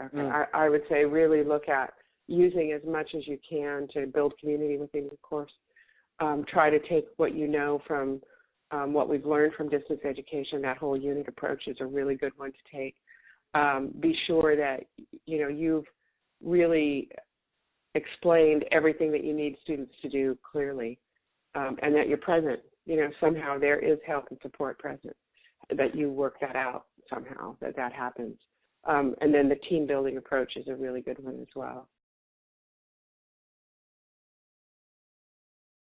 Mm. I, I would say really look at using as much as you can to build community within your course. Um, try to take what you know from um, what we've learned from distance education. That whole unit approach is a really good one to take. Um, be sure that you know you've really explained everything that you need students to do clearly, um, and that you're present. You know somehow there is help and support present. That you work that out somehow. That that happens. Um, and then the team building approach is a really good one as well.